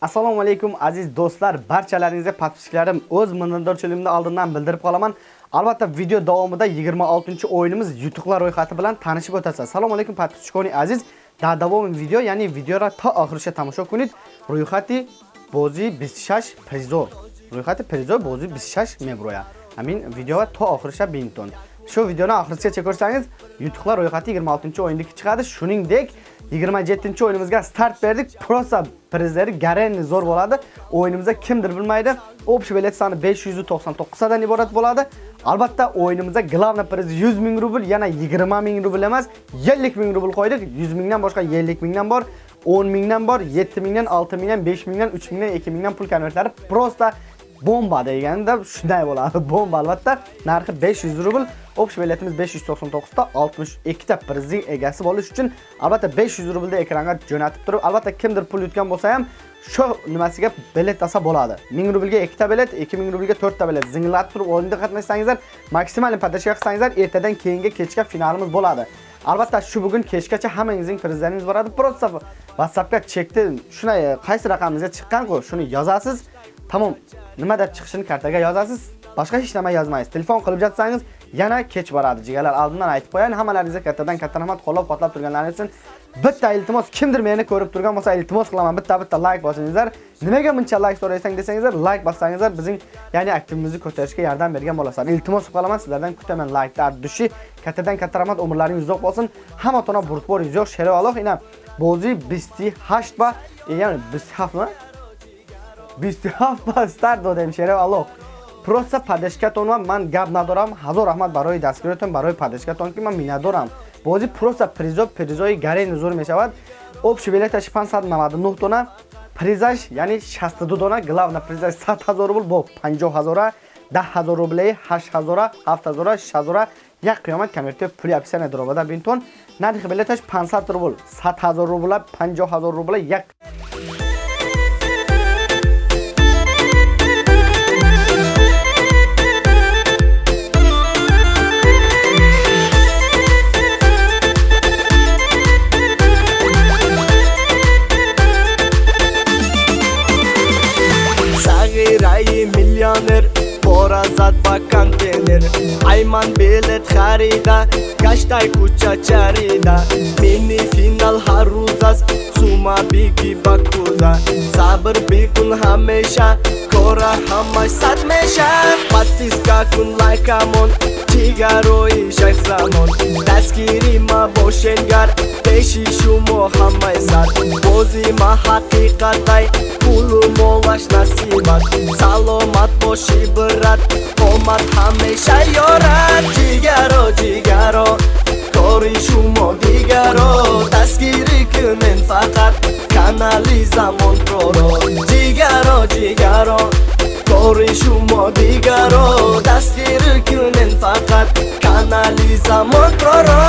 Assalomu alaykum aziz do'stlar, barchalaringizga podpiskarim o'z minnatdorchiligimni oldindan bildirib qolaman. Albatta video davomida 26-o'yinimiz yutuqlar ro'yxati bilan tanishib o'tasiz. Assalomu alaykum podpiskoni aziz. Davom video, ya'ni videora ta oxirigacha tomosha qiling. Ro'yxati bozi 26 prizor. Ro'yxati prizor bozi 26 mebroya. Amin videoga ta oxirigacha binton. Shu videoni oxirigacha ko'rsangiz, yutuqlar ro'yxati 26-o'yindagi chiqadi. Shuningdek, 27-o'yinimizga start berdik. Prosa prizlari garantli zo'r bo'ladi. O'yinimizda kimdir bilmaydi. Общий bilet soni 599 dan iborat bo'ladi. Albatta o'yinimizda glavna priz 100 ming rubl, yana 20 ming rubl emas, 50 ming rubl qo'ydik. 100 mingdan boshqa 50 mingdan bor, 10 mingdan bor, 7 mingdan, 6 mingdan, 5 mingdan, 3 mingdan, 2 mingdan pul konvertlari prosta bomba deganda shunday bo'ladi. Bomba albatta narxi 500 rubl. Общий biletimiz 599 ta 62 ta prizning egasi bo'lish uchun albatta 500 rublda ekranga jo'natib turib, albatta kimdir pul yutgan bo'lsa ham shu nimasiga bilet dasa bo'ladi. 1000 rublga 2 ta bilet, 2000 rublga 4 ta bilet zinglatib turib o'yinda qatnashsangizlar, maksimal podashka qilsangizlar, ertadan keyingi kechga finalimiz bo'ladi. Albatta shu bugun kechgacha hammangizning prizlaringiz boradi. Prosta WhatsAppga chekdi, shunday qaysi raqamingizga chiqqan-ku, shuni yozasiz. Tamom. Nima deb chiqishini kartaga yozasiz. Boshqa hech nima yozmaysiz. Telefon qilib jatsangiz, yana kech boradi. Jigarlar oldindan aytib qo'yayin. Hammalaringizga kattadan katta rahmat qo'llab-quvvatlab turganlaringiz uchun bitta iltimos, kimdir meni ko'rib turgan bo'lsa, iltimos qilaman, bitta-bitta like bosingizlar. Nimaga buncha like so'raysan desangizlar, like bossangizlar bizning, ya'ni aktivimizni ko'tarishga yordam bergan bo'lasizlar. Iltimos qolaman sizlardan kutaman like dushi. Kattadan katta rahmat, umrlaringiz uzoq bo'lsin. Hamma tona burtbor yo'q, sherov aloq ina. Bozi 28 va ya'ni 27 mi? 27 ба старт додем шерев алло просто падешкатон ва ман гап надорам ҳазор раҳмат барои дастгиротон барои падешкатон ки ман минатдорам бози просто призо призои гарен зур мешавад общий билеташ 599 дона призаш яъни 62 дона главна призаш 100 ҳазор рубл бо 50 ҳазора 10 ҳазор рублаи 8 ҳазора 7 ҳазора 6 ҳазора як қиёмат конвертио пули описание дорова бинтон нархи билеташ 500 рубл 100 ҳазор рубла 50 ҳазор рубла як бора зад ба контейнер. Айман билет харида гаштай куча чарида. Мини финал ҳар рӯз аст сума биги ба куза сабр бикун ҳамеша кора ҳамаш сад меша. Подписка кун лайкамон ҷигарои шайхзамон дастгири ма бошенгар пеши шумо ҳамаи сад. Бози ма ҳақиқатай пулу молаш насибат. Саломат боши брат омад ҳамеша ёрад ҷигаро ҷигаро кори шумо дигаро. Дастгирӣ кунен фақат канали замонпроро ҷигаро ҷигаро кори шумо дигаро. Дастгирӣ кунен фақат канали замонпроро